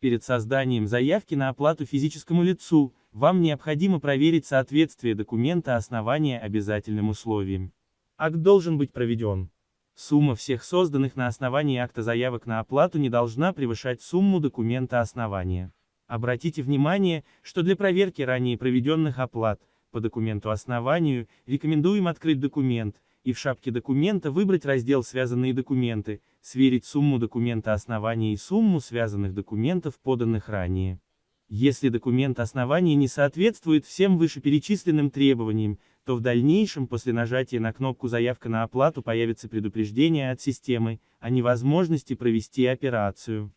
Перед созданием заявки на оплату физическому лицу, вам необходимо проверить соответствие документа основания обязательным условиям. Акт должен быть проведен. Сумма всех созданных на основании акта заявок на оплату не должна превышать сумму документа основания. Обратите внимание, что для проверки ранее проведенных оплат, по документу основанию, рекомендуем открыть документ, и в шапке документа выбрать раздел «Связанные документы», сверить сумму документа основания и сумму связанных документов, поданных ранее. Если документ основания не соответствует всем вышеперечисленным требованиям, то в дальнейшем после нажатия на кнопку «Заявка на оплату» появится предупреждение от системы о невозможности провести операцию.